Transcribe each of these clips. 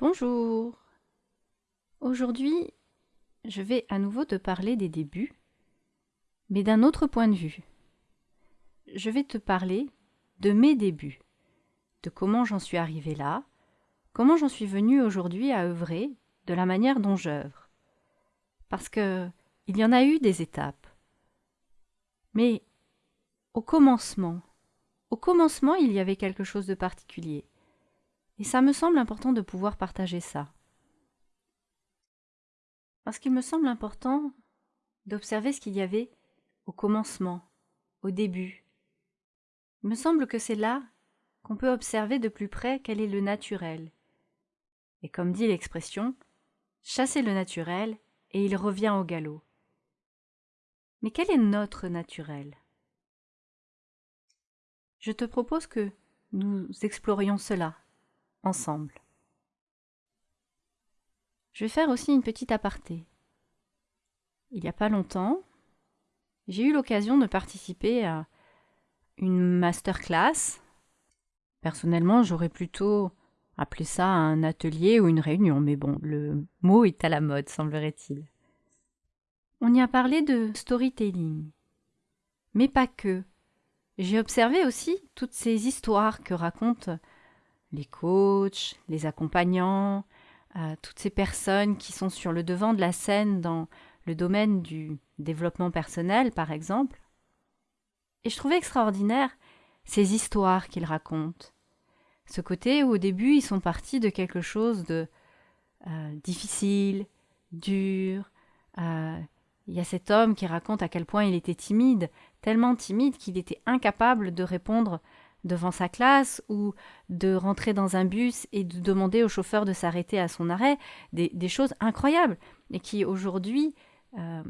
Bonjour. Aujourd'hui, je vais à nouveau te parler des débuts, mais d'un autre point de vue. Je vais te parler de mes débuts, de comment j'en suis arrivé là, comment j'en suis venu aujourd'hui à œuvrer de la manière dont j'œuvre. Parce que il y en a eu des étapes. Mais au commencement, au commencement, il y avait quelque chose de particulier. Et ça me semble important de pouvoir partager ça. Parce qu'il me semble important d'observer ce qu'il y avait au commencement, au début. Il me semble que c'est là qu'on peut observer de plus près quel est le naturel. Et comme dit l'expression, chasser le naturel et il revient au galop. Mais quel est notre naturel? Je te propose que nous explorions cela ensemble. Je vais faire aussi une petite aparté. Il n'y a pas longtemps, j'ai eu l'occasion de participer à une masterclass. Personnellement, j'aurais plutôt appelé ça un atelier ou une réunion, mais bon, le mot est à la mode, semblerait-il. On y a parlé de storytelling, mais pas que. J'ai observé aussi toutes ces histoires que racontent les coachs, les accompagnants, euh, toutes ces personnes qui sont sur le devant de la scène dans le domaine du développement personnel, par exemple. Et je trouvais extraordinaire ces histoires qu'ils racontent. Ce côté où au début ils sont partis de quelque chose de euh, difficile, dur. Euh, il y a cet homme qui raconte à quel point il était timide, tellement timide qu'il était incapable de répondre devant sa classe ou de rentrer dans un bus et de demander au chauffeur de s'arrêter à son arrêt, des, choses incroyables et qui aujourd'hui euh,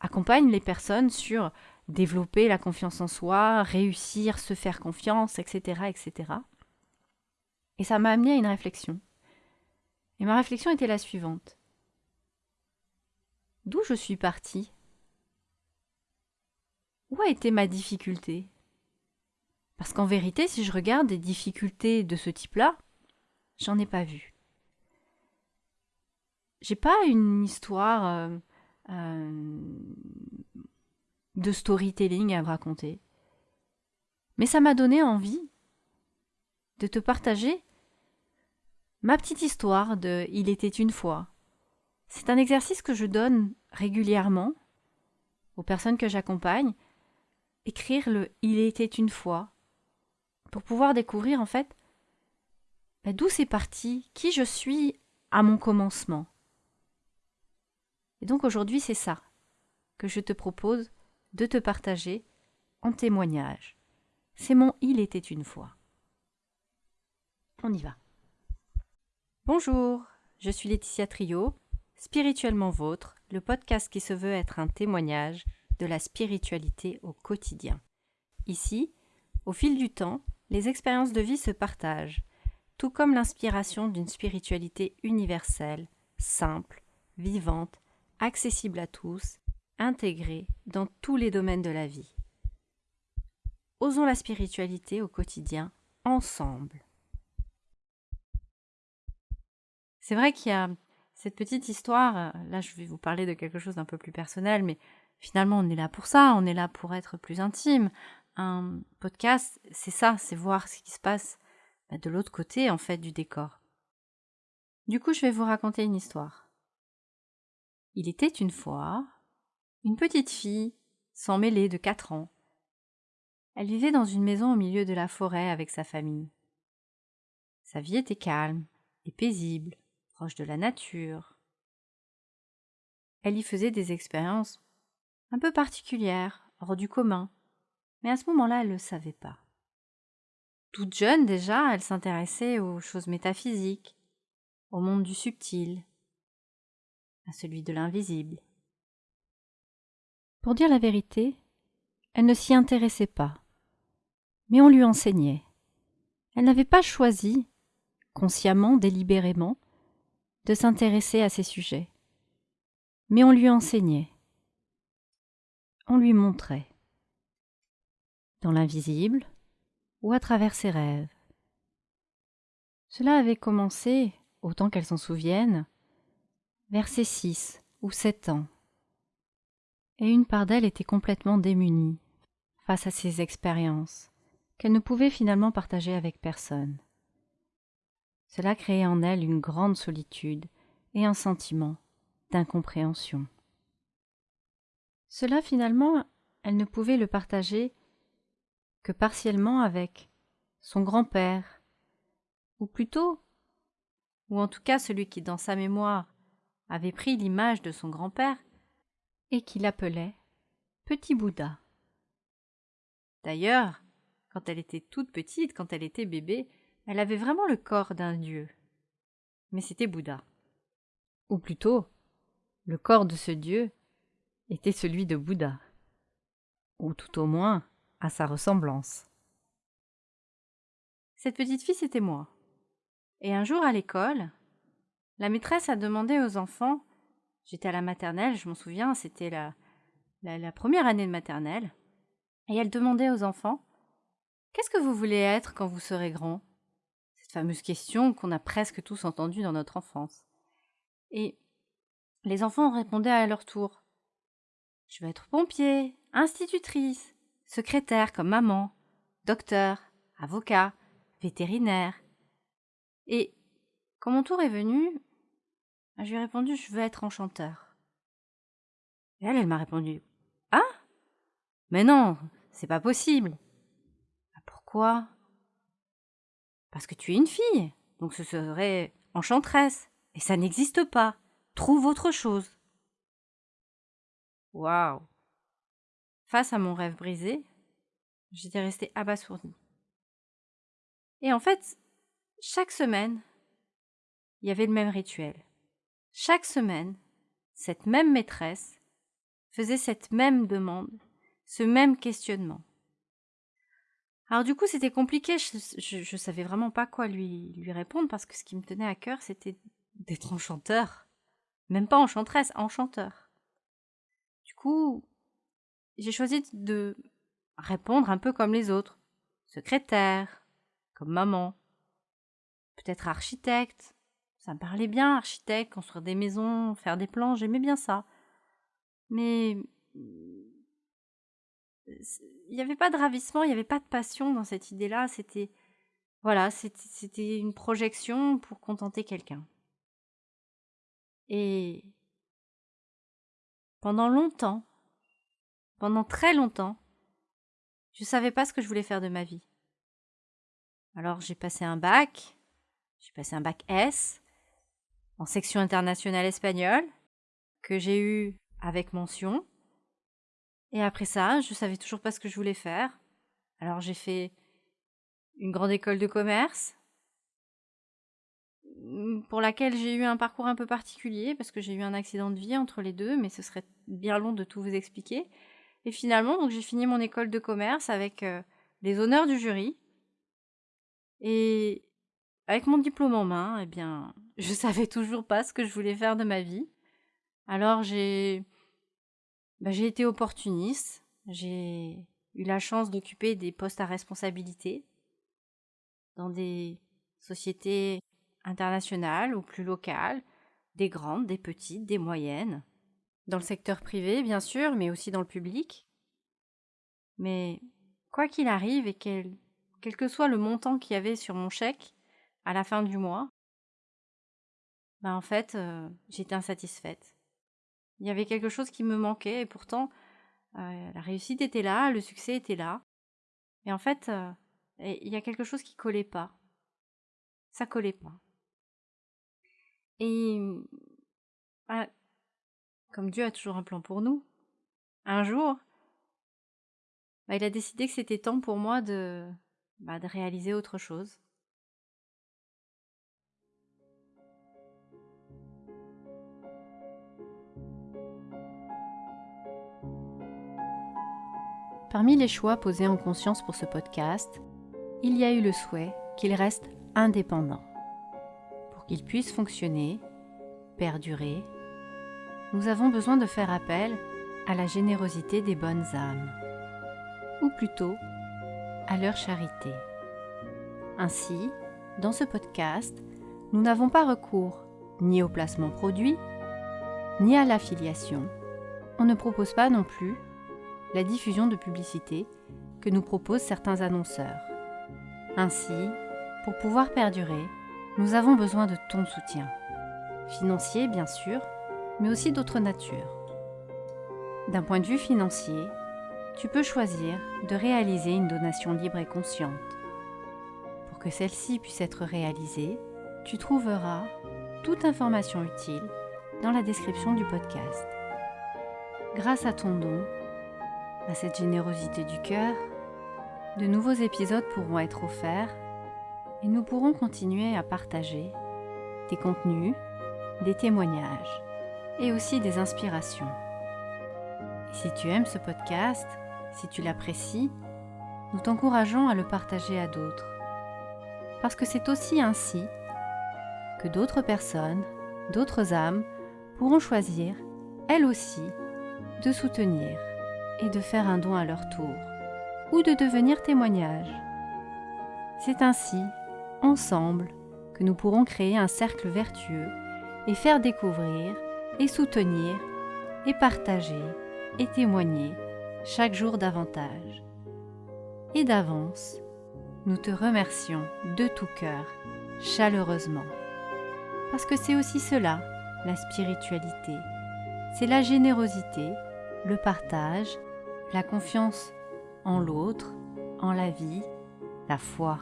accompagnent les personnes sur développer la confiance en soi, réussir, se faire confiance, etc. etc. Et ça m'a amené à une réflexion. Et ma réflexion était la suivante. D'où je suis partie? Où a été ma difficulté? Parce qu'en vérité, si je regarde des difficultés de ce type-là, j'en ai pas vu. J'ai pas une histoire euh, euh, de storytelling à raconter. Mais ça m'a donné envie de te partager ma petite histoire de Il était une fois. C'est un exercice que je donne régulièrement aux personnes que j'accompagne. Écrire le Il était une fois pour pouvoir découvrir en fait bah, d'où c'est parti, qui je suis à mon commencement. Et donc aujourd'hui c'est ça que je te propose de te partager en témoignage. C'est mon Il était une fois. On y va. Bonjour, je suis Laetitia Trio, Spirituellement Vôtre, le podcast qui se veut être un témoignage de la spiritualité au quotidien. Ici, au fil du temps, les expériences de vie se partagent, tout comme l'inspiration d'une spiritualité universelle, simple, vivante, accessible à tous, intégrée dans tous les domaines de la vie. Osons la spiritualité au quotidien, ensemble. C'est vrai qu'il y a cette petite histoire, là je vais vous parler de quelque chose d'un peu plus personnel, mais finalement on est là pour ça, on est là pour être plus intime, un podcast, c'est ça, c'est voir ce qui se passe bah, de l'autre côté en fait du décor. Du coup, je vais vous raconter une histoire. Il était une fois une petite fille, sans mêlée de quatre ans. Elle vivait dans une maison au milieu de la forêt avec sa famille. Sa vie était calme et paisible, proche de la nature. Elle y faisait des expériences un peu particulières, hors du commun, mais à ce moment-là, elle ne le savait pas. Toute jeune déjà, elle s'intéressait aux choses métaphysiques, au monde du subtil, à celui de l'invisible. Pour dire la vérité, elle ne s'y intéressait pas, mais on lui enseignait. Elle n'avait pas choisi, consciemment, délibérément, de s'intéresser à ces sujets, mais on lui enseignait, on lui montrait dans l'invisible ou à travers ses rêves. Cela avait commencé autant qu'elle s'en souvienne, vers ses six ou sept ans. Et une part d'elle était complètement démunie face à ces expériences qu'elle ne pouvait finalement partager avec personne. Cela créait en elle une grande solitude et un sentiment d'incompréhension. Cela finalement, elle ne pouvait le partager que partiellement avec son grand-père, ou plutôt, ou en tout cas celui qui dans sa mémoire avait pris l'image de son grand-père et qui l'appelait Petit Bouddha. D'ailleurs, quand elle était toute petite, quand elle était bébé, elle avait vraiment le corps d'un dieu. Mais c'était Bouddha. Ou plutôt, le corps de ce dieu était celui de Bouddha. Ou tout au moins à sa ressemblance. Cette petite fille, c'était moi. Et un jour à l'école, la maîtresse a demandé aux enfants, j'étais à la maternelle, je m'en souviens, c'était la, la, première année de maternelle, et elle demandait aux enfants Qu'est-ce que vous voulez être quand vous serez grand? Cette fameuse question qu'on a presque tous entendue dans notre enfance. Et les enfants répondaient à leur tour Je veux être pompier, institutrice, secrétaire comme maman, docteur, avocat, vétérinaire. Et quand mon tour est venu, je lui ai répondu Je veux être enchanteur. Et elle, elle m'a répondu Ah Mais non, c'est pas possible. Ah, pourquoi? Parce que tu es une fille, donc ce serait enchanteresse, et ça n'existe pas. Trouve autre chose. Waouh Face à mon rêve brisé, j'étais restée abasourdie. Et en fait, chaque semaine, il y avait le même rituel. Chaque semaine, cette même maîtresse faisait cette même demande, ce même questionnement. Alors du coup, c'était compliqué, je, savais vraiment pas quoi lui, lui répondre parce que ce qui me tenait à cœur, c'était d'être enchanteur. Même pas enchanteresse, enchanteur. Du coup, j'ai choisi de répondre un peu comme les autres. Secrétaire, comme maman. Peut-être architecte. Ça me parlait bien, architecte, construire des maisons, faire des plans, j'aimais bien ça. Mais il n'y avait pas de ravissement, il n'y avait pas de passion dans cette idée-là. C'était voilà, c'était une projection pour contenter quelqu'un. Et pendant longtemps, pendant très longtemps, je ne savais pas ce que je voulais faire de ma vie. Alors j'ai passé un bac, j'ai passé un bac S en section internationale espagnole que j'ai eu avec mention. Et après ça, je savais toujours pas ce que je voulais faire. Alors j'ai fait une grande école de commerce pour laquelle j'ai eu un parcours un peu particulier parce que j'ai eu un accident de vie entre les deux, mais ce serait bien long de tout vous expliquer. Et finalement, donc j'ai fini mon école de commerce avec euh, les honneurs du jury. Et avec mon diplôme en main, eh bien, je savais toujours pas ce que je voulais faire de ma vie. Alors j'ai bah, j'ai été opportuniste. J'ai eu la chance d'occuper des postes à responsabilité dans des sociétés internationales ou plus locales, des grandes, des petites, des moyennes. Dans le secteur privé, bien sûr, mais aussi dans le public. Mais quoi qu'il arrive et quel, quel que soit le montant qu'il y avait sur mon chèque à la fin du mois, ben en fait, euh, j'étais insatisfaite. Il y avait quelque chose qui me manquait et pourtant, euh, la réussite était là, le succès était là. Et en fait, euh, il y a quelque chose qui collait pas. Ça collait pas. Et comme Dieu a toujours un plan pour nous, un jour, bah, il a décidé que c'était temps pour moi bah, de réaliser autre chose. Parmi les choix posés en conscience pour ce podcast, il y a eu le souhait qu'il reste indépendant. Pour qu'il puisse fonctionner, perdurer nous avons besoin de faire appel à la générosité des bonnes âmes, ou plutôt à leur charité. Ainsi, dans ce podcast, nous n'avons pas recours ni au placement produit, ni à l'affiliation. On ne propose pas non plus la diffusion de publicité que nous proposent certains annonceurs. Ainsi, pour pouvoir perdurer, nous avons besoin de ton soutien. Financier, bien sûr, mais aussi d'autres natures. D'un point de vue financier, tu peux choisir de réaliser une donation libre et consciente. Pour que celle-ci puisse être réalisée, tu trouveras toute information utile dans la description du podcast. Grâce à ton don, à cette générosité du cœur, de nouveaux épisodes pourront être offerts et nous pourrons continuer à partager des contenus, des témoignages et aussi des inspirations. si tu aimes ce podcast, si tu l'apprécies, nous t'encourageons à le partager à d'autres. Parce que c'est aussi ainsi que d'autres personnes, d'autres âmes pourront choisir, elles aussi, de soutenir et de faire un don à leur tour, ou de devenir témoignage. C'est ainsi, ensemble, que nous pourrons créer un cercle vertueux et faire découvrir et soutenir et partager et témoigner chaque jour davantage. Et d'avance, nous te remercions de tout cœur, chaleureusement. Parce que c'est aussi cela, la spiritualité. C'est la générosité, le partage, la confiance en l'autre, en la vie, la foi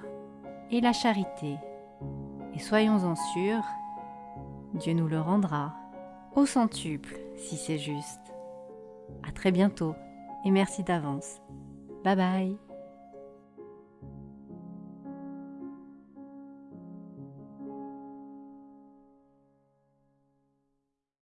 et la charité. Et soyons-en sûrs, Dieu nous le rendra au centuple si c'est juste. À très bientôt et merci d'avance. Bye bye